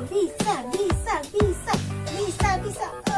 Visa, Visa, Visa, Visa, Visa.